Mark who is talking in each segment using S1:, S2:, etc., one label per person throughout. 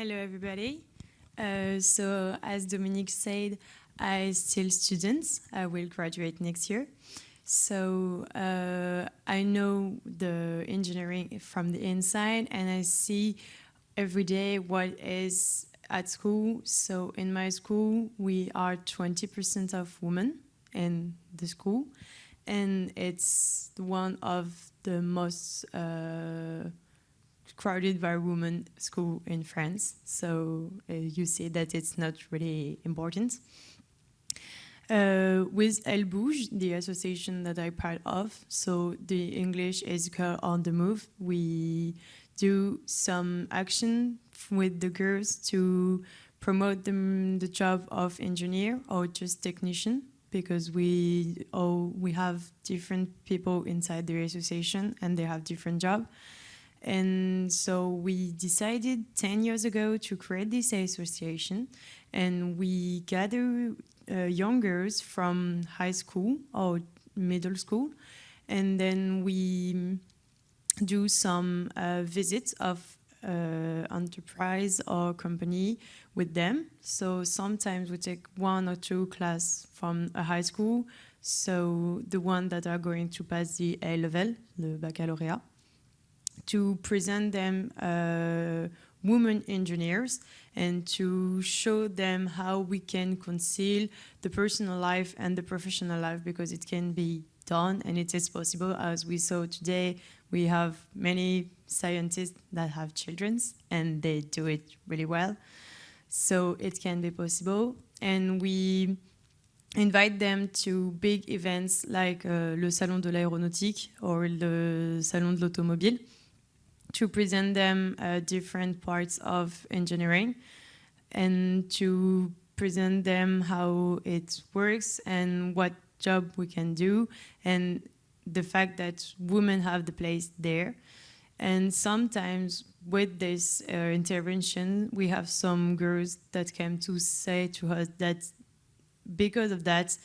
S1: Hello, everybody. Uh, so, as Dominique said, I still students. I will graduate next year. So uh, I know the engineering from the inside, and I see every day what is at school. So in my school, we are 20% of women in the school, and it's one of the most uh, crowded by women school in France. So uh, you see that it's not really important. Uh, with Elles Bougent, the association that I'm part of, so the English is Girl on the Move, we do some action with the girls to promote them the job of engineer or just technician because we all we have different people inside the association and they have different job and so we decided 10 years ago to create this association. And we gather uh, young girls from high school or middle school. And then we do some uh, visits of uh, enterprise or company with them. So sometimes we take one or two class from a high school, so the one that are going to pass the A level, the baccalaureate, to present them uh, women engineers and to show them how we can conceal the personal life and the professional life because it can be done and it is possible as we saw today we have many scientists that have children and they do it really well. So it can be possible. And we invite them to big events like uh, le Salon de l'Aéronautique or the Salon de l'Automobile to present them uh, different parts of engineering and to present them how it works and what job we can do and the fact that women have the place there. And sometimes with this uh, intervention, we have some girls that came to say to us that because of that,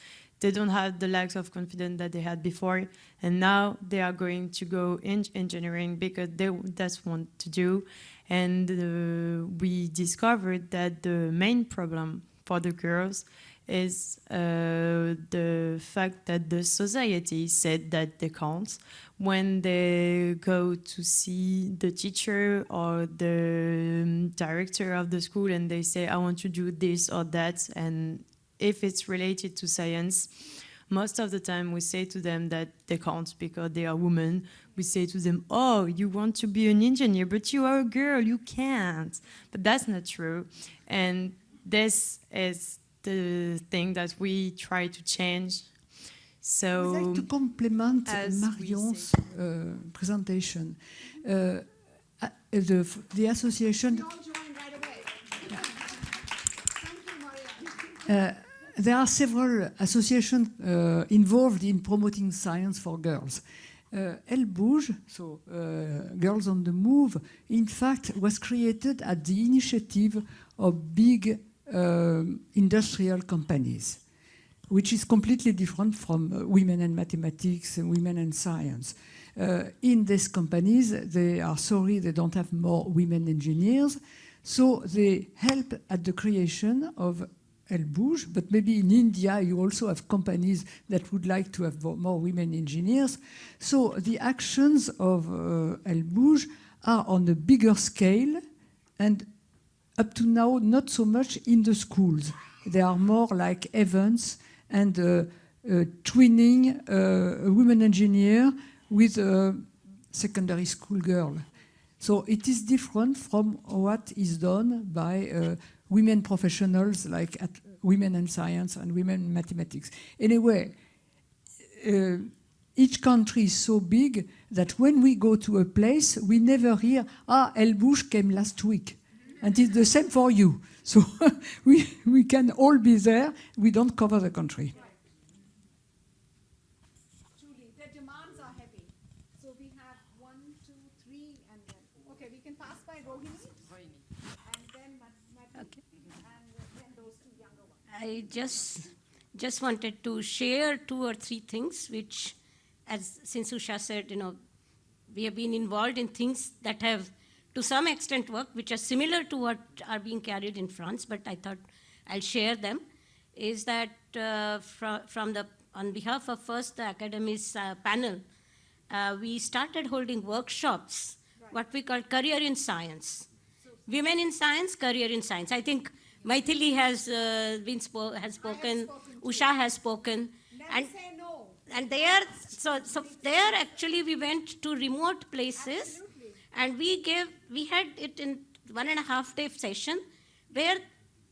S1: they don't have the lack of confidence that they had before. And now they are going to go in engineering because they, that's what to do. And uh, we discovered that the main problem for the girls is uh, the fact that the society said that they can't. When they go to see the teacher or the um, director of the school and they say, I want to do this or that, and if it's related to science, most of the time we say to them that they can't because they are women. We say to them, oh, you want to be an engineer, but you are a girl, you can't. But that's not true. And this is the thing that we try to change. So,
S2: I'd like to complement Marion's uh, presentation. Uh, uh, the, the association. Uh, there are several associations uh, involved in promoting science for girls. Uh, Elles Bougent, so uh, Girls on the Move, in fact was created at the initiative of big uh, industrial companies, which is completely different from uh, women and mathematics and women and science. Uh, in these companies, they are sorry they don't have more women engineers, so they help at the creation of Bouge, but maybe in India you also have companies that would like to have more women engineers. So the actions of uh, Elles Bougent are on a bigger scale and up to now, not so much in the schools. They are more like events and uh, uh, twinning uh, a women engineer with a secondary school girl. So it is different from what is done by uh, women professionals like at women in science and women in mathematics. Anyway, uh, each country is so big that when we go to a place, we never hear, ah, Elles Bougent came last week. And it's the same for you. So we, we can all be there. We don't cover the country.
S3: Julie, the demands are heavy. So we have one, two, three, and then, okay, we can pass by Rohini. And then okay. and then those two younger ones.
S4: I just, just wanted to share two or three things which, as since Usha said, you know, we have been involved in things that have to some extent worked, which are similar to what are being carried in France, but I thought I'll share them, is that uh, fro- from the, on behalf of first the Academy's uh, panel, uh, we started holding workshops, what we call career in science. Women in science, career in science. I think Maithili has uh, been spo- has spoken, Usha has spoken, and
S3: Never say no.
S4: and there so so there actually we went to remote places. And we gave we had it in one and a half day session where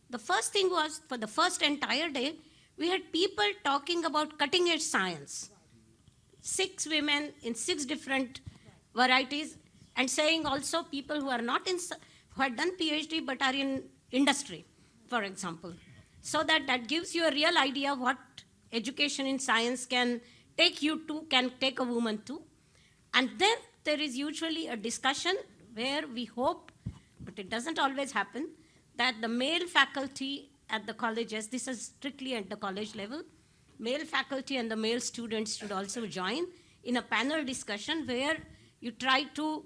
S4: the first thing was for the first entire day we had people talking about cutting edge science. Six women in six different varieties and saying also people who are not in who had done phd but are in industry for example so that that gives you a real idea what education in science can take you to can take a woman to and then there is usually a discussion where we hope but it doesn't always happen that the male faculty at the colleges this is strictly at the college level male faculty and the male students should also join in a panel discussion where you try to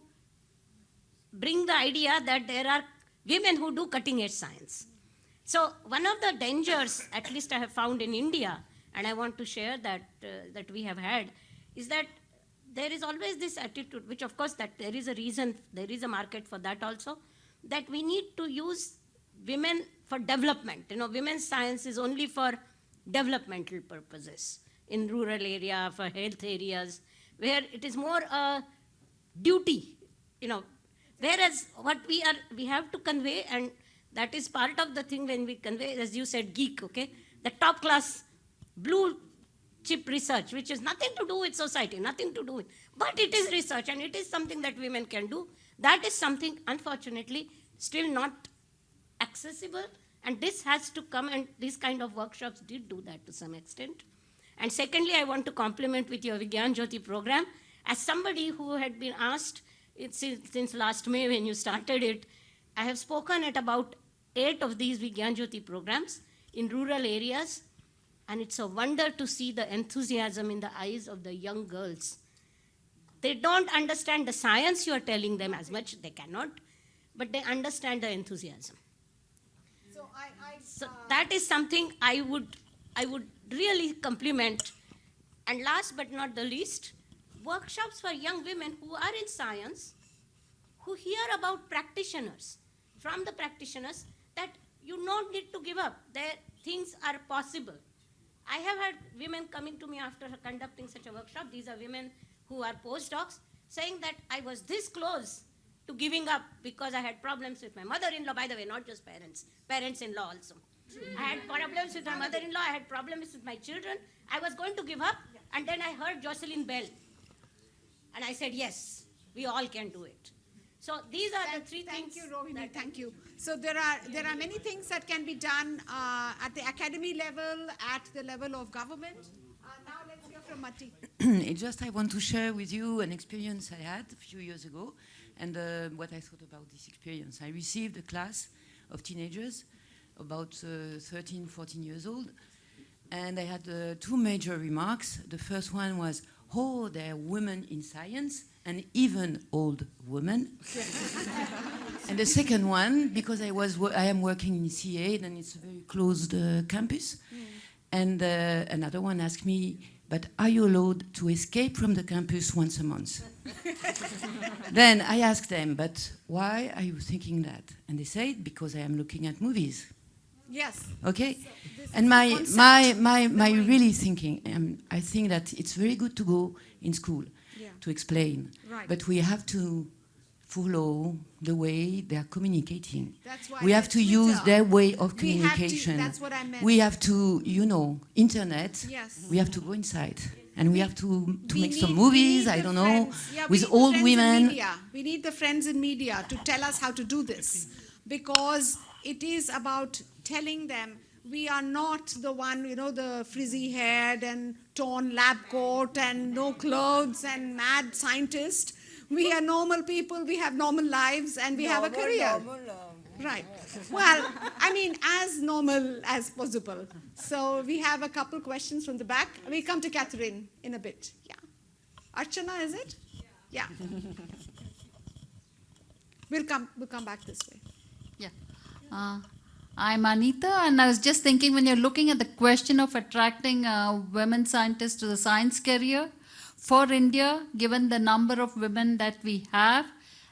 S4: bring the idea that there are women who do cutting edge science. So one of the dangers, at least I have found in India, and I want to share that uh, that we have had, is that there is always this attitude, which of course that there is a reason, there is a market for that also, that we need to use women for development. You know, women's science is only for developmental purposes in rural area, for health areas, where it is more a duty, you know. Whereas what we are, we have to convey, and that is part of the thing when we convey, as you said, geek, okay, the top class blue chip research, which is nothing to do with society, nothing to do with, but it is research and it is something that women can do. That is something, unfortunately, still not accessible, and this has to come, and these kind of workshops did do that to some extent. And secondly, I want to compliment with your Vigyan Jyoti program. As somebody who had been asked since, since last May when you started it, I have spoken at about eight of these Vigyan Jyoti programs in rural areas, and it's a wonder to see the enthusiasm in the eyes of the young girls. They don't understand the science you are telling them as much, they cannot, but they understand the enthusiasm.
S3: So I, I,
S4: So
S3: uh,
S4: that is something I would, I would really compliment. And last but not the least, workshops for young women who are in science, who hear about practitioners, from the practitioners, that you don't need to give up. There, things are possible. I have had women coming to me after conducting such a workshop. These are women who are postdocs saying that I was this close to giving up because I had problems with my mother-in-law. By the way, not just parents, parents-in-law also. I had problems with my mother-in-law. I had problems with my children. I was going to give up, and then I heard Jocelyn Bell, and I said, "Yes, we all can do it." So these are the
S3: Thank,
S4: three
S3: thank
S4: things.
S3: you, Rohini.
S4: that-
S3: Thank you. So there are there are many things that can be done uh, at the academy level, at the level of government. Uh, now let's hear from Mati.
S5: It's just I want to share with you an experience I had a few years ago and uh, what I thought about this experience. I received a class of teenagers, about uh, 13, 14 years old, and I had uh, two major remarks. The first one was, oh, there are women in science, and even old women. and the second one, because I, was I am working in CA, and it's a very closed uh, campus, and uh, another one asked me, but are you allowed to escape from the campus once a month? then I asked them, but why are you thinking that? And they said, because I am looking at movies.
S3: Yes.
S5: Okay?
S3: this
S5: and my, my, my, my really thinking, um, I think that it's very good to go in school. To explain,
S3: Right.
S5: but we have to follow the way they are communicating.
S3: That's why
S5: we have to use their way of
S3: We have to-
S5: communication.
S3: that's what I meant.
S5: We have to, you know, internet.
S3: Yes.
S5: We have to go inside, and we have to, to
S3: We
S5: make some
S3: need- we
S5: movies. I don't know.
S3: Yeah,
S5: with old women.
S3: We need the friends in media to tell us how to do this because it is about telling them we are not the one, you know, the frizzy haired and torn lab coat and no clothes and mad scientist. We are normal people, we have normal lives, and we have a career. Right. Well, I mean, as normal as possible. So we have a couple questions from the back. We come to Catherine in a bit. Yeah. Archana, is it? Yeah. We'll come, we'll come back this way.
S6: Yeah. Uh, I'm Anita, and I was just thinking when you're looking at the question of attracting uh, women scientists to the science career for India, given the number of women that we have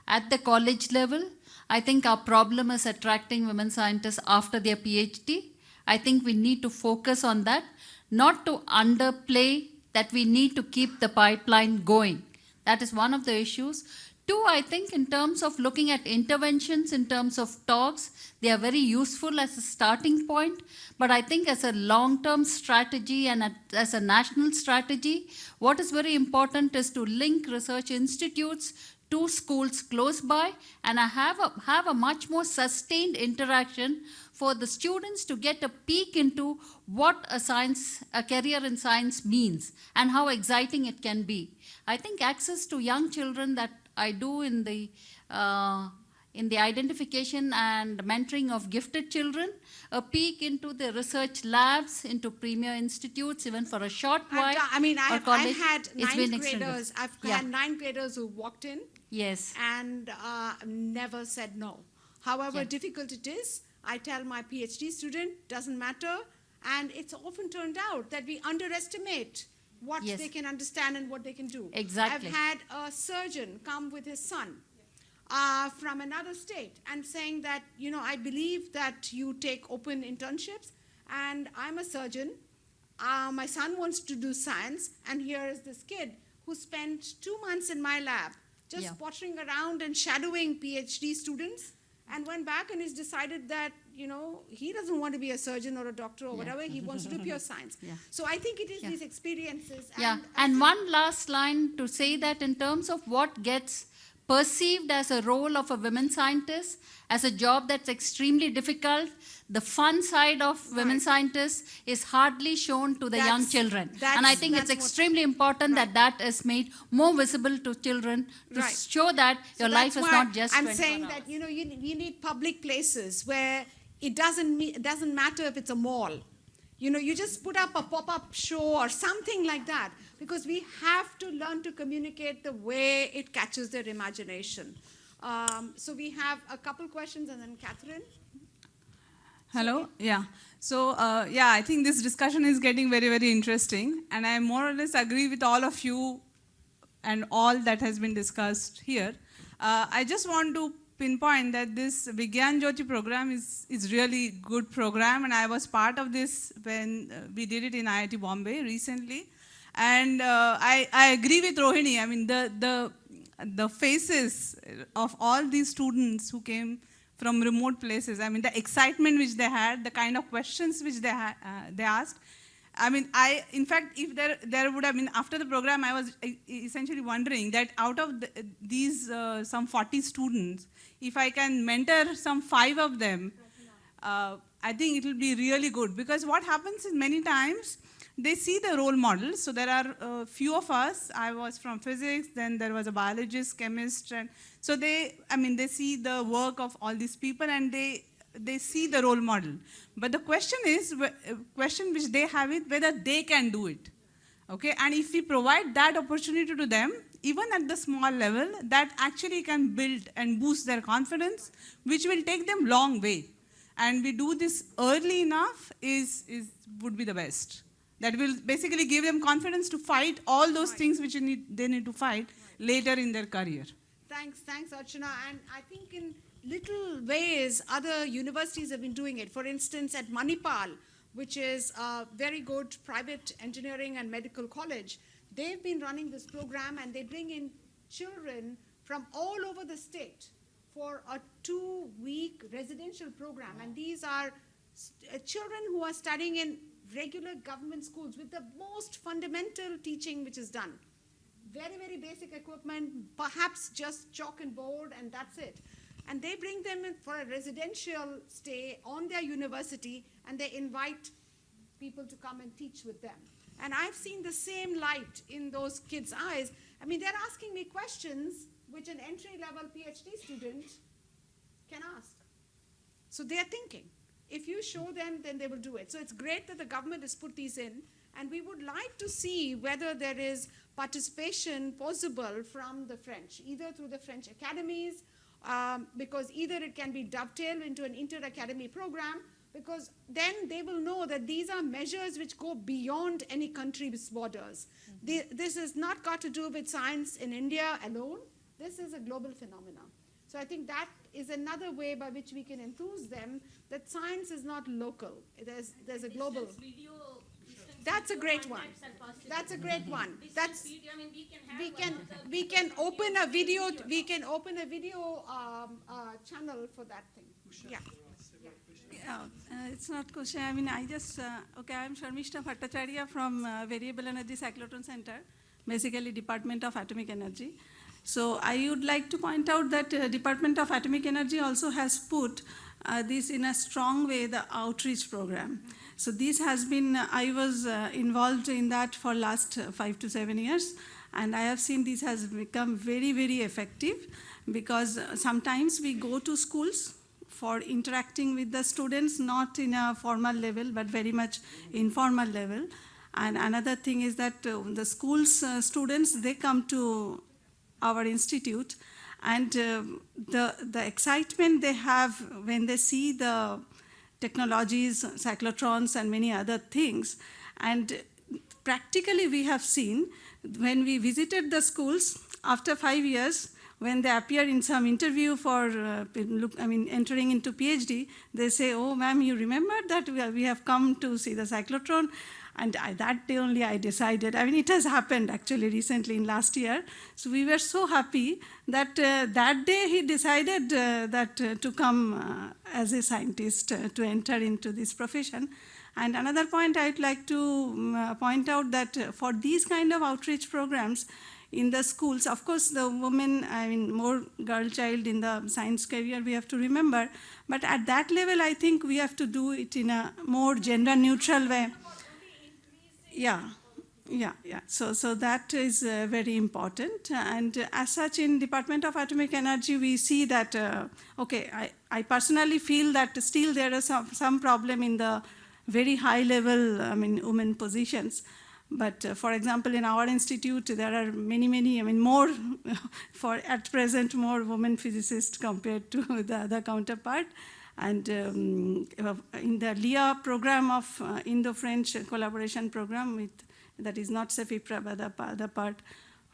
S6: at the college level, I think our problem is attracting women scientists after their PhD. I think we need to focus on that, not to underplay that we need to keep the pipeline going. That is one of the issues. Two, I think in terms of looking at interventions, in terms of talks, they are very useful as a starting point. But I think as a long-term strategy and a- as a national strategy, what is very important is to link research institutes to schools close by and I have a, have a much more sustained interaction for the students to get a peek into what a science, a career in science means and how exciting it can be. I think access to young children that I do in the uh, in the identification and mentoring of gifted children, a peek into the research labs, into premier institutes, even for a short
S3: I've
S6: while.
S3: done- I mean, I've, I've had ninth graders, I've
S6: Yeah.
S3: had ninth graders who walked in
S6: Yes.
S3: and uh, never said no. However
S6: Yeah.
S3: difficult it is, I tell my PhD student, doesn't matter. And it's often turned out that we underestimate what
S6: Yes.
S3: they can understand and what they can do.
S6: Exactly.
S3: I've had a surgeon come with his son uh, from another state and saying that, you know, I believe that you take open internships and I'm a surgeon. Uh, my son wants to do science, and here is this kid who spent two months in my lab just
S6: Yeah.
S3: pottering around and shadowing PhD students and went back and he's decided that, you know, he doesn't want to be a surgeon or a doctor or whatever, he wants to do pure science.
S6: Yeah.
S3: So I think it is
S6: Yeah.
S3: these experiences.
S6: Yeah, and one last line to say that in terms of what gets perceived as a role of a women scientist, as a job that's extremely difficult, the fun side of women scientists is hardly shown to the young children. And I think it's
S3: that's
S6: extremely important that that is made more visible to children to
S3: Right.
S6: show that
S3: So
S6: your life is not just
S3: I'm saying
S6: hours.
S3: that you know you, we need public places where it doesn't it doesn't matter if it's a mall. You know, you just put up a pop-up show or something like that because we have to learn to communicate the way it catches their imagination. Um, so we have a couple questions and then Catherine.
S7: Hello. Yeah. So uh, yeah, I think this discussion is getting very very interesting, and I more or less agree with all of you and all that has been discussed here. Uh, I just want to pinpoint that this Vigyan Jyoti program is is really good program, and I was part of this when uh, we did it in IIT Bombay recently, and uh, I I agree with Rohini. I mean the the the faces of all these students who came from remote places. I mean, the excitement which they had, the kind of questions which they uh, they asked. I mean, I in fact, if there there would have been after the program, I was essentially wondering that out of the, these uh, some 40 students, if I can mentor some five of them, uh, I think it will be really good because what happens is many times they see the role models. So there are a few of us. I was from physics, then there was a biologist, chemist, and so they, I mean, they see the work of all these people and they they see the role model. But the question is, uh, question which they have is whether they can do it. Okay, and if we provide that opportunity to them, even at the small level, that actually can build and boost their confidence, which will take them long way. And we do this early enough is, is would be the best. That will basically give them confidence to fight all those things which need, they need to fight later in their career.
S3: Thanks, thanks, Archana. And I think in little ways, other universities have been doing it. For instance, at Manipal, which is a very good private engineering and medical college, they've been running this program and they bring in children from all over the state for a two-week residential program. And these are st- uh, children who are studying in regular government schools with the most fundamental teaching which is done very, very basic equipment, perhaps just chalk and board, and that's it. And they bring them in for a residential stay on their university, and they invite people to come and teach with them. And I've seen the same light in those kids' eyes. I mean, they're asking me questions which an entry level PhD student can ask. So they're thinking. If you show them, then they will do it. So it's great that the government has put these in, and we would like to see whether there is participation possible from the French, either through the French academies um, because either it can be dovetailed into an inter-academy program, because then they will know that these are measures which go beyond any country's borders. The- this has not got to do with science in India alone. This is a global phenomenon. So I think that is another way by which we can enthuse them that science is not local. There's, there's a global. That's a great one. That's a great one. That's, we can, we can open a video, we can open a video um, uh, channel for that thing. Yeah.
S8: Yeah, uh, it's not question. I mean, I just, uh, okay, I'm Sharmishta Bhattacharya from uh, Variable Energy Cyclotron Center, basically Department of Atomic Energy. So I would like to point out that uh, Department of Atomic Energy also has put uh, this in a strong way, the outreach program. So this has been, I was uh, involved in that for last uh, five to seven years, and I have seen this has become very, very effective because uh, sometimes we go to schools for interacting with the students, not in a formal level, but very much informal level. And another thing is that uh, the school's uh, students, they come to our institute, and uh, the, the excitement they have when they see the technologies, cyclotrons, and many other things. And practically, we have seen when we visited the schools after five years, when they appear in some interview for, uh, look, I mean, entering into PhD, they say, "Oh, ma'am, you remember that we have come to see the cyclotron." And I, that day only I decided, I mean, it has happened actually recently in last year. So we were so happy that uh, that day he decided uh, that uh, to come uh, as a scientist uh, to enter into this profession. And another point I'd like to um, uh, point out that for these kind of outreach programs in the schools, of course, the women, I mean, more girl child in the science career, we have to remember. But at that level, I think we have to do it in a more gender neutral way. Yeah, yeah, yeah. So, so that is uh, very important. And uh, as such, in Department of Atomic Energy, we see that, uh, okay, I, I personally feel that still there is some, some problem in the very high level, I mean, women positions. But uh, for example, in our institute, there are many, many, I mean, more, for at present, more women physicists compared to the other counterpart. And um, in the LIA program of uh, Indo-French collaboration program, with, that is not CEFIPRA, but the other part,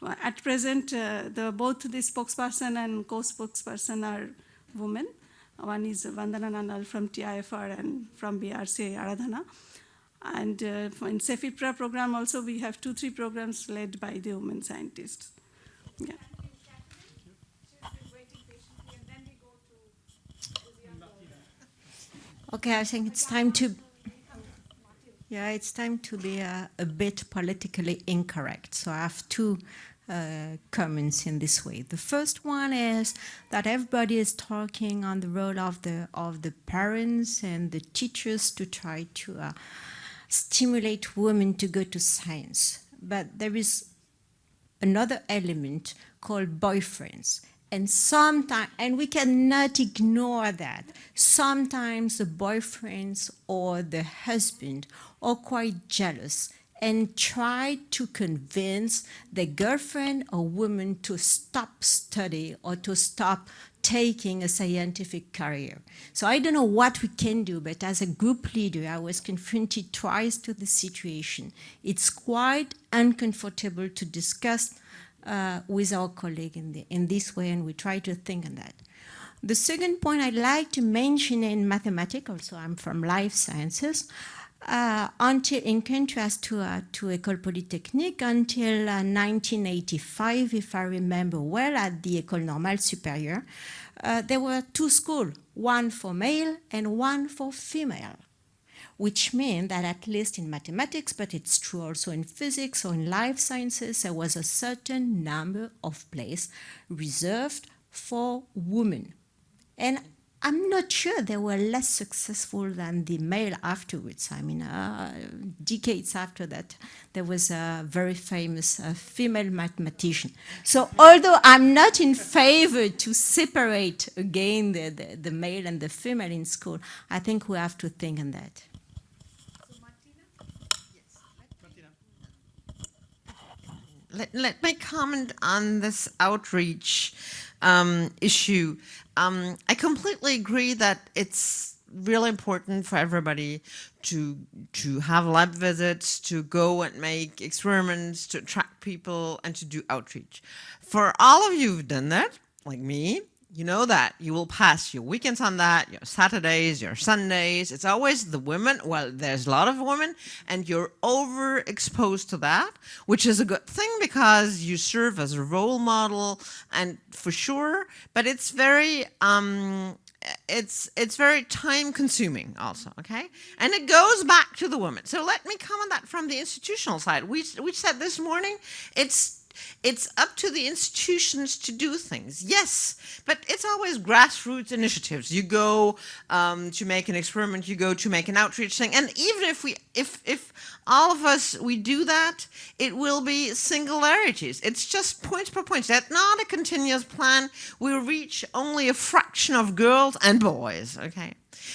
S8: uh, at present, uh, the, both the spokesperson and co-spokesperson are women. One is Vandana Nanal from TIFR and from BRC Aradhana. And uh, in CEFIPRA program also, we have two, three programs led by the women scientists. Yeah.
S9: Okay, I think it's time to. Yeah, it's time to be uh, a bit politically incorrect. So I have two uh, comments in this way. The first one is that everybody is talking on the role of the of the parents and the teachers to try to uh, stimulate women to go to science. But there is another element called boyfriends. And sometimes, and we cannot ignore that. Sometimes the boyfriends or the husband are quite jealous and try to convince the girlfriend or woman to stop study or to stop taking a scientific career. So I don't know what we can do, but as a group leader, I was confronted twice to the situation. It's quite uncomfortable to discuss uh, with our colleague in, the, in this way, and we try to think on that. The second point I'd like to mention in mathematics, also I'm from life sciences, uh, until, in contrast to, uh, to École Polytechnique, until uh, 1985, if I remember well, at the École Normale Supérieure, uh, there were two schools, one for male and one for female which meant that at least in mathematics, but it's true also in physics or in life sciences, there was a certain number of places reserved for women. And I'm not sure they were less successful than the male afterwards. I mean, uh, decades after that, there was a very famous uh, female mathematician. So although I'm not in favor to separate again the, the, the male and the female in school, I think we have to think on that.
S10: Let, let me comment on this outreach um, issue. Um, I completely agree that it's really important for everybody to to have lab visits, to go and make experiments, to attract people, and to do outreach. For all of you who've done that, like me, you know that you will pass your weekends on that, your Saturdays, your Sundays. It's always the women. Well, there's a lot of women, and you're overexposed to that, which is a good thing because you serve as a role model, and for sure. But it's very um, it's it's very time consuming also okay and it goes back to the woman so let me comment on that from the institutional side we we said this morning it's it's up to the institutions to do things yes but it's always grassroots initiatives. You go um, to make an experiment you go to make an outreach thing and even if we if if all of us we do that it will be singularities. It's just point per point. That's not a continuous plan. We'll reach only a fraction of girls and boys okay?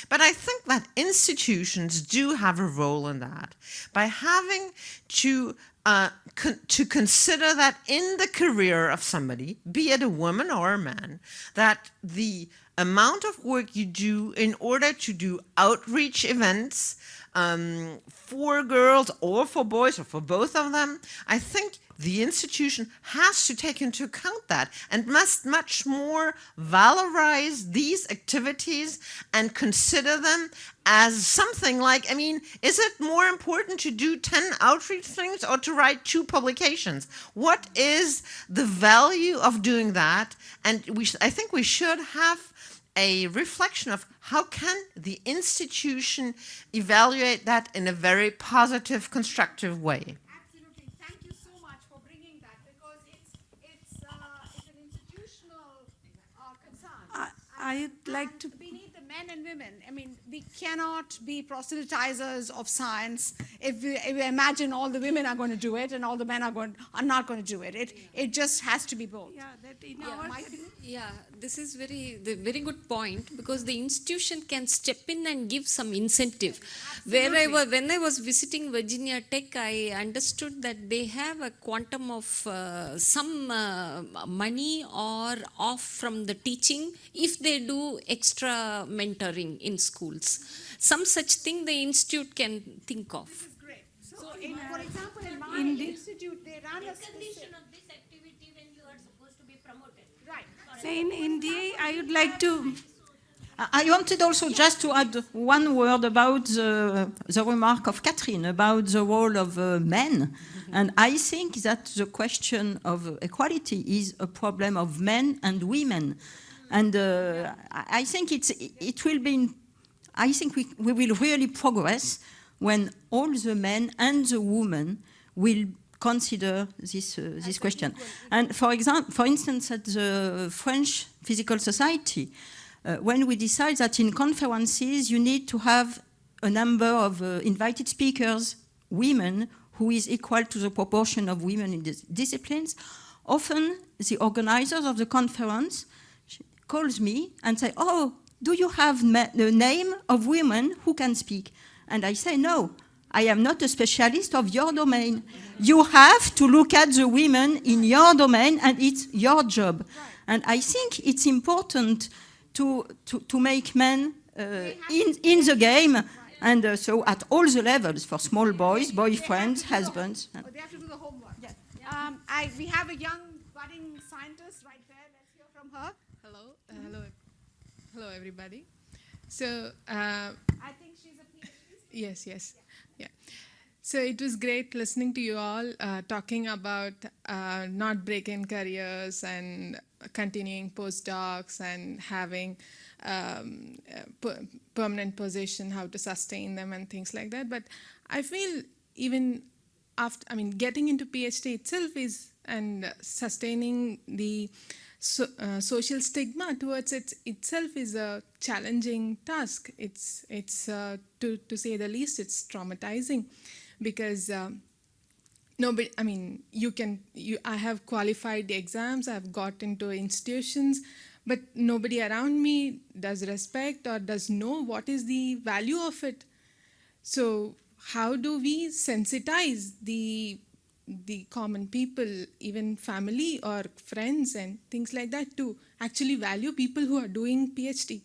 S10: But I think that institutions do have a role in that. By having to uh, con to consider that in the career of somebody, be it a woman or a man, that the amount of work you do in order to do outreach events um, for girls or for boys or for both of them, I think the institution has to take into account that and must much more valorize these activities and consider them as something like, I mean, is it more important to do 10 outreach things or to write two publications? What is the value of doing that? And we, I think we should have a reflection of how can the institution evaluate that in a very positive, constructive way.
S3: Absolutely. Thank you so much for bringing that because it's, it's, uh, it's an institutional uh, concern.
S8: I- I'd like to,
S3: men and women. I mean, we cannot be proselytizers of science if we, if we imagine all the women are going to do it and all the men are going are not going to do it. It it just has to be both.
S8: yeah, that in
S3: Yeah,
S8: our,
S3: my-
S11: Yeah, this is very the very good point because the institution can step in and give some incentive. Where I was, when I was visiting Virginia Tech, I understood that they have a quantum of uh, some uh, money or off from the teaching if they do extra mentoring in schools. Some such thing the institute can think of.
S3: Great. So, in, for example, in my
S8: In the-
S3: institute, they run a specific,
S4: of this activity when you are supposed to be promoted.
S3: right.
S8: so in India, I would like to,
S12: I I wanted also just to add one word about the, the remark of Catherine about the role of uh, men. And I think that the question of equality is a problem of men and women. And uh, I think it's, it will be, I think we, we will really progress when all the men and the women will consider this, uh, this question. And for example, for instance, at the French Physical Society, uh, when we decide that in conferences you need to have a number of uh, invited speakers, women, who is equal to the proportion of women in these disciplines, often the organizers of the conference calls me and say, oh, do you have the name of women who can speak? And I say, no, I am not a specialist of your domain. You have to look at the women in your domain and it's your job. And I think it's important to, to, to make men uh, in, in the game and uh, so at all the levels for small boys, boyfriends, husbands.
S3: Oh, they have to do the homework. Um, I, we have a young budding scientist right there. Let's hear from her.
S13: Hello, uh, hello, hello, everybody. So, uh,
S3: I think she's a PhD.
S13: yes, yes, yeah. So it was great listening to you all uh, talking about uh, not breaking careers and continuing postdocs and having um, per- permanent position, how to sustain them and things like that. But I feel even after, I mean, getting into PhD itself is and sustaining the so, uh, social stigma towards it itself is a challenging task. It's it's uh, to to say the least, it's traumatizing because. Um, nobody i mean you can you i have qualified the exams i've got into institutions but nobody around me does respect or does know what is the value of it so how do we sensitize the the common people, even family or friends and things like that, to actually value people who are doing PhD.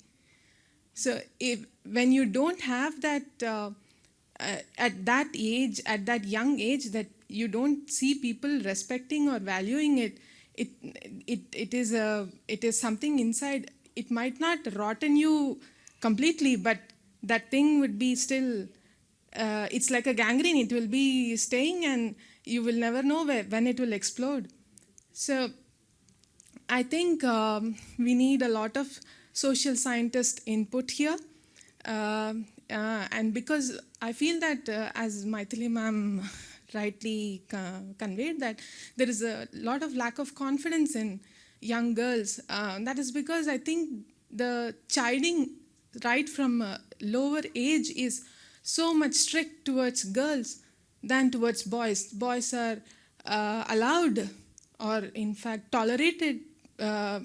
S13: So if when you don't have that uh, uh, at that age, at that young age, that you don't see people respecting or valuing it, it it it is a it is something inside. It might not rotten you completely, but that thing would be still. Uh, it's like a gangrene. It will be staying, and you will never know where, when it will explode. So I think um, we need a lot of social scientist input here. Uh, uh, and because I feel that, uh, as Maithili ma'am rightly conveyed, that there is a lot of lack of confidence in young girls. Uh, that is because I think the chiding right from a lower age is so much strict towards girls than towards boys. Boys are uh, allowed or in fact tolerated uh,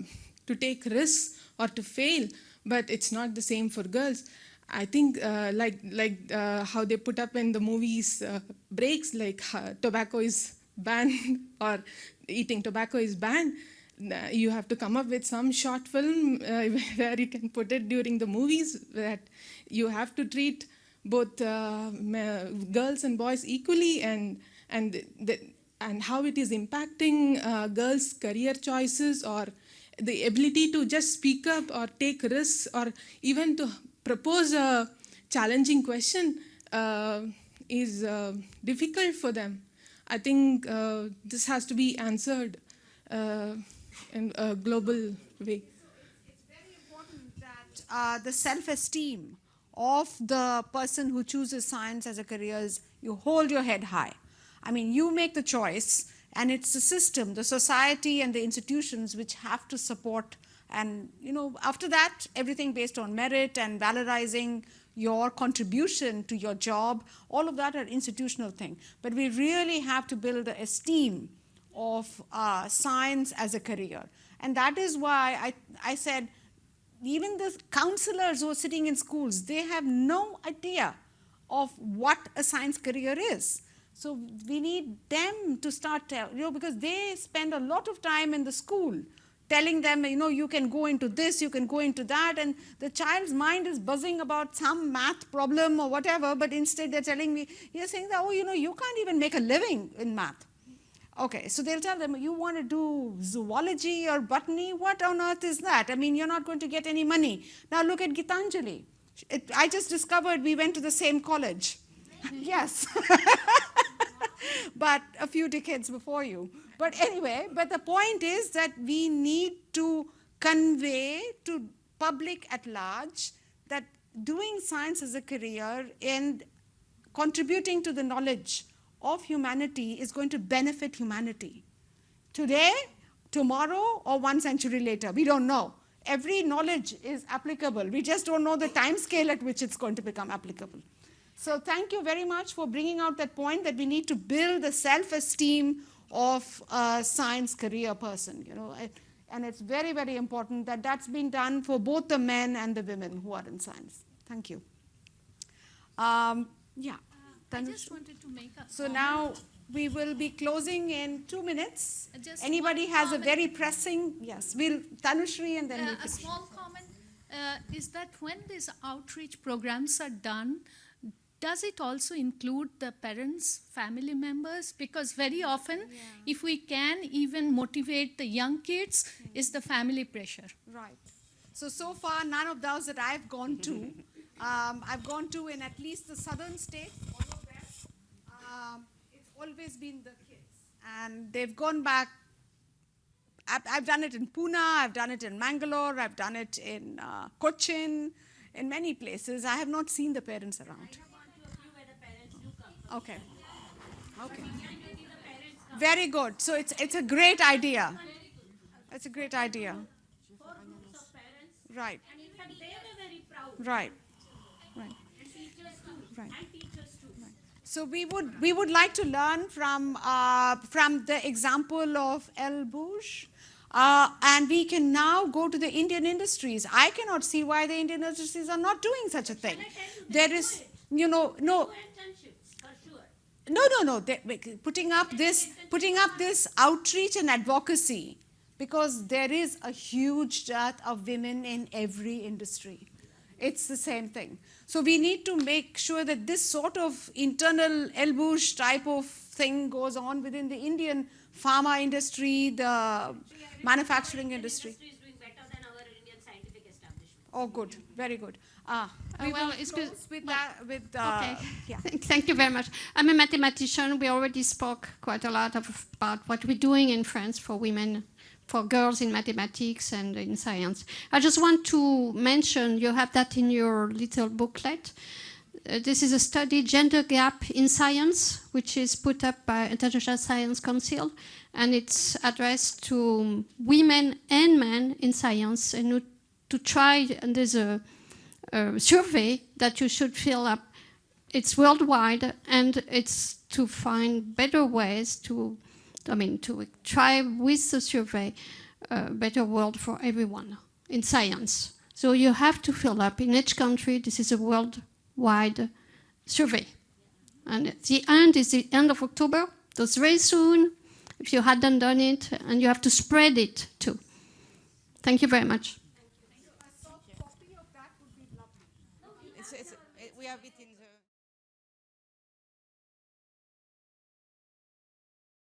S13: to take risks or to fail, but it's not the same for girls. I think uh, like like uh, how they put up in the movies uh, breaks, like tobacco is banned or eating tobacco is banned. You have to come up with some short film uh, where you can put it during the movies that you have to treat both uh, girls and boys equally and and the, and how it is impacting girls' career choices or the ability to just speak up or take risks or even to propose a challenging question uh, is uh, difficult for them. I think uh, this has to be answered uh, in a global way.
S3: It's very important that uh, the self-esteem of the person who chooses science as a career is you hold your head high. I mean, you make the choice and it's the system, the society and the institutions which have to support and you know after that everything based on merit and valorizing your contribution to your job, all of that are institutional thing. But we really have to build the esteem of uh, science as a career. And that is why I, I said, even the counselors who are sitting in schools, they have no idea of what a science career is. So we need them to start, tell, you know, because they spend a lot of time in the school telling them, you know, you can go into this, you can go into that, and the child's mind is buzzing about some math problem or whatever, but instead they're telling me, you're saying that, oh, you know, you can't even make a living in math. Okay, so they'll tell them, you want to do zoology or botany? What on earth is that? I mean, you're not going to get any money. Now look at Gitanjali. It, I just discovered we went to the same college. yes. but a few decades before you. But anyway, but the point is that we need to convey to public at large that doing science as a career and contributing to the knowledge of humanity is going to benefit humanity. Today, tomorrow, or one century later, we don't know. Every knowledge is applicable. We just don't know the time scale at which it's going to become applicable. So thank you very much for bringing out that point that we need to build the self-esteem of a science career person, you know. And it's very, very important that that's been done for both the men and the women who are in science. Thank you. Um, yeah.
S14: Uh, I just wanted to make a
S3: So
S14: comment.
S3: now we will be closing in two minutes.
S14: Just
S3: Anybody has
S14: comment.
S3: a very pressing, yes, we'll, Tanushri and then
S14: Uh,
S3: we'll
S14: a
S3: finish.
S14: small comment uh, is that when these outreach programs are done, does it also include the parents, family members? Because very often, if we can even motivate the young kids, is the family pressure.
S3: Right. So, so far, none of those that I've gone to, um, I've gone to in at least the southern states, all of them, um, it's always been the kids. And they've gone back. I've, I've done it in Pune, I've done it in Mangalore, I've done it in uh, Cochin, in many places. I have not seen the parents around. Okay. Okay. Very good. So it's it's a great idea. It's a great idea. Right. Right. Right. Right. So we would we would like to learn from uh, from the example of Elles Bougent. Uh, and we can now go to the Indian industries. I cannot see why the Indian industries are not doing such a thing. There is, you know, no, No, no, no. They, putting up this, putting up this outreach and advocacy, because there is a huge dearth of women in every industry. It's the same thing. So we need to make sure that this sort of internal elbouche type of thing goes on within the Indian pharma industry, the manufacturing industry. Oh, good, very good. Ah, we
S15: well, it's good-
S3: with
S15: well,
S3: that. With uh,
S15: Okay.
S3: yeah.
S15: Thank thank you very much. I'm a mathematician. We already spoke quite a lot of, about what we're doing in France for women, for girls in mathematics and in science. I just want to mention, you have that in your little booklet. Uh, this is a study, Gender Gap in Science, which is put up by International Science Council, and it's addressed to women and men in science, and to try, and there's a, a survey that you should fill up it's worldwide and it's to find better ways to i mean to try with the survey a better world for everyone in science. So you have to fill up in each country this is a worldwide survey. And the end is the end of october. That's very soon if you hadn't done it and you have to spread it too. Thank you very much